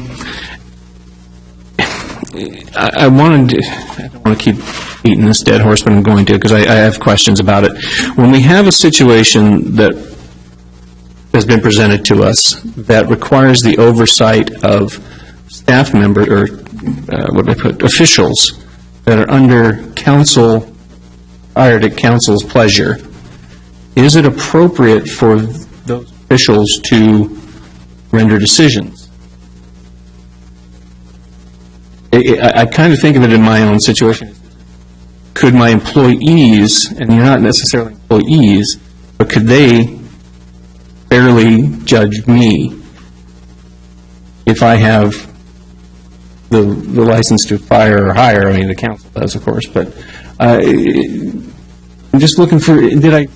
Um, I I wanted, to- I don't want to keep beating this dead horse, but I'm going to, because I I have questions about it. When we have a situation that has been presented to us that requires the oversight of staff members or uh, what do I put, officials that are under council, hired at council's pleasure, is it appropriate for those officials to render decisions? I- I, kind of think of it in my own situation. Could my employees, and you're not necessarily employees, but could they fairly judge me if I have the, the license to fire or hire? I mean, the council does, of course, but uh, I'm just looking for, did I,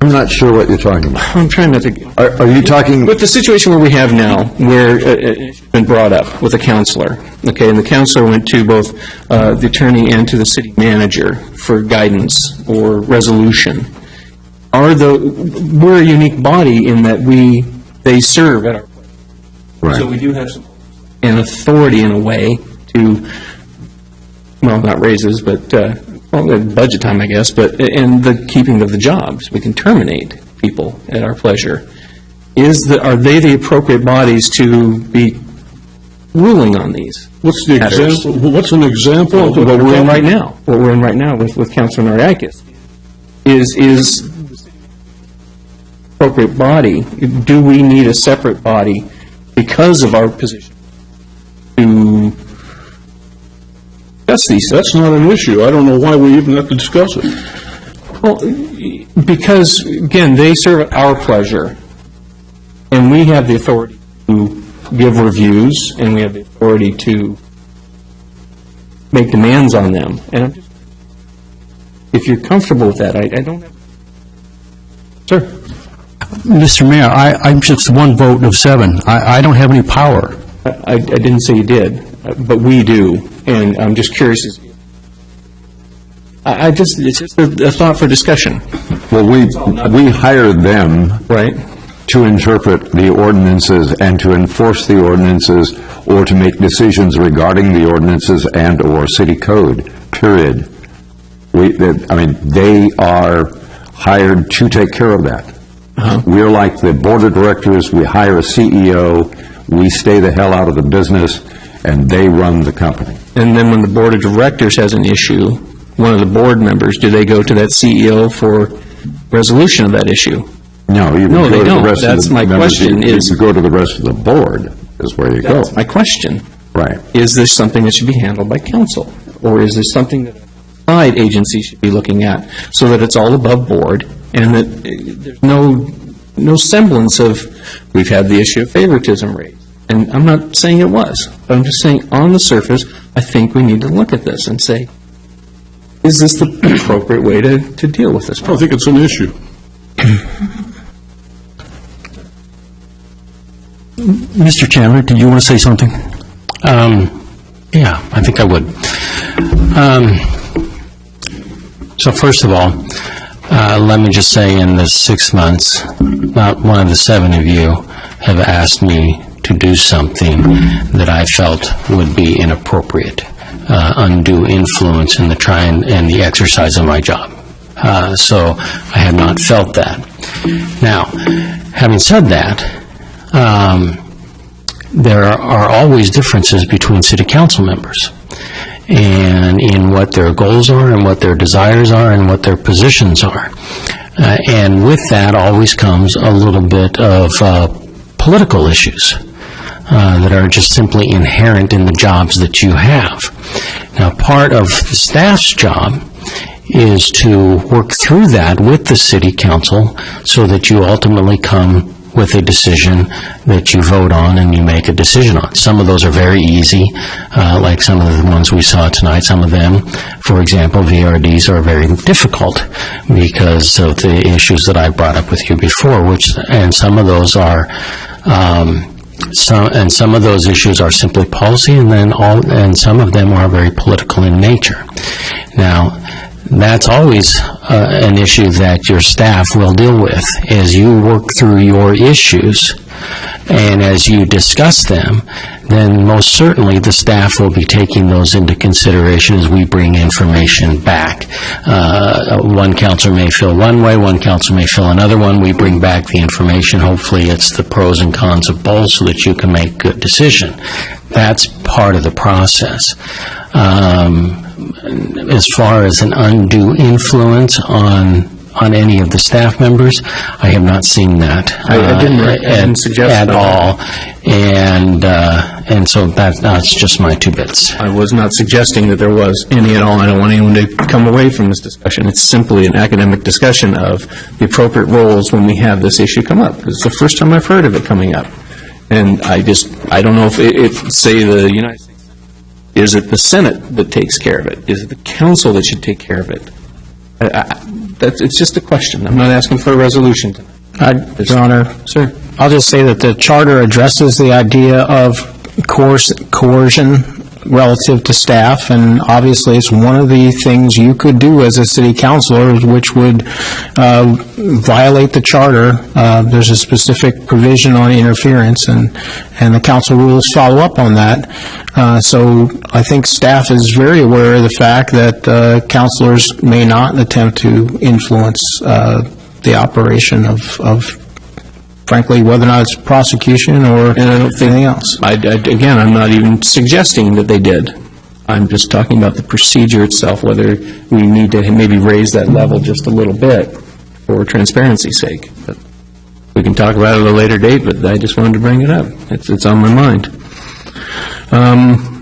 I'm not sure what you're talking about. I'm trying not to, Are are you talking, with the situation where we have now, where uh, it's been brought up with a counselor, okay, and the counselor went to both uh, the attorney and to the city manager for guidance or resolution, are the, we're a unique body in that we, they serve at our, so right, we do have some, an authority in a way to, well, not raises, but, uh, well, budget time, I guess, but, in the keeping of the jobs. We can terminate people at our pleasure. Is the, are they the appropriate bodies to be ruling on these? What's the matters? example, what's an example? of What we're in right now, what we're in right now with, with Councilor Nariakis, is, is appropriate body, do we need a separate body because of our position discuss these? That's not an issue. I don't know why we even have to discuss it. Well, because, again, they serve at our pleasure, and we have the authority to give reviews, and we have the authority to make demands on them. And I'm just, if you're comfortable with that, I, I don't have... Sir? Mr. Mayor, I, I'm just one vote of seven. I, I don't have any power. I, I I didn't say you did, uh, but we do, and I'm just curious. I, I just, it's just a a thought for discussion, well, we, we hire them right? to interpret the ordinances and to enforce the ordinances or to make decisions regarding the ordinances and/or city code, period. We, that- I mean, they are hired to take care of that. Uh-huh. We're like the board of directors, we hire a CEO, we stay the hell out of the business, and they run the company. And then when the board of directors has an issue, one of the board members, do they go to that CEO for resolution of that issue? No, you No, go they to don't. rest of the... That's my members, you- question is- You go to the rest of the board, is where you go. That's my question. Right. Is this something that should be handled by council? Or is this something that a side agency should be looking at, so that it's all above board, and that uh, there's no, no semblance of, we've had the issue of favoritism raised. And I'm not saying it was, but I'm just saying, on the surface, I think we need to look at this and say, is this the appropriate way to, to deal with this I don't think it's an issue. Mr. Chandler, did you want to say something? Um, Yeah, I think I would. Um, So first of all, uh, let me just say, in the six months, not one of the seven of you have asked me to do something that I felt would be inappropriate, uh, undue influence in the try and and the exercise of my job. Uh, So I have not felt that. Now, having said that, um, there are always differences between city council members and in what their goals are and what their desires are and what their positions are. Uh, And with that always comes a little bit of uh, political issues uh, that are just simply inherent in the jobs that you have. Now, part of the staff's job is to work through that with the city council so that you ultimately come with a decision that you vote on and you make a decision on. Some of those are very easy, uh, like some of the ones we saw tonight. Some of them, for example, VRDs are very difficult because of the issues that I brought up with you before, which, and some of those are, um, some, and some of those issues are simply policy, and then all, and some of them are very political in nature. Now, that's always uh, an issue that your staff will deal with, as you work through your issues, and as you discuss them, then most certainly the staff will be taking those into consideration as we bring information back. Uh, One counselor may feel one way, one counselor may feel another one. We bring back the information. Hopefully, it's the pros and cons of both so that you can make good decision. That's part of the process. Um, As far as an undue influence on, on any of the staff members, I have not seen that. I- I didn't- I uh, didn't at- suggest At that. all. And, uh, and so that, that's just my two bits. I was not suggesting that there was any at all. I don't want anyone to come away from this discussion. It's simply an academic discussion of the appropriate roles when we have this issue come up. It's the first time I've heard of it coming up. And I just, I don't know if, it- if, say, the United States, is it the Senate that takes care of it? Is it the council that should take care of it? I- I- That's, it's just a question. I'm not asking for a resolution tonight. Your Honor, Sir? I'll just say that the charter addresses the idea of coerce- coercion relative to staff, and obviously, it's one of the things you could do as a city councilor, which would uh, violate the charter. Uh, There's a specific provision on interference, and, and the council rules follow up on that. Uh, So I think staff is very aware of the fact that uh, councilors may not attempt to influence uh, the operation of, of frankly, whether or not it's prosecution or And I don't think- anything else. I, I- again, I'm not even suggesting that they did. I'm just talking about the procedure itself, whether we need to maybe raise that level just a little bit for transparency's sake. But We can talk about it at a later date, but I just wanted to bring it up. It's, it's on my mind. Um,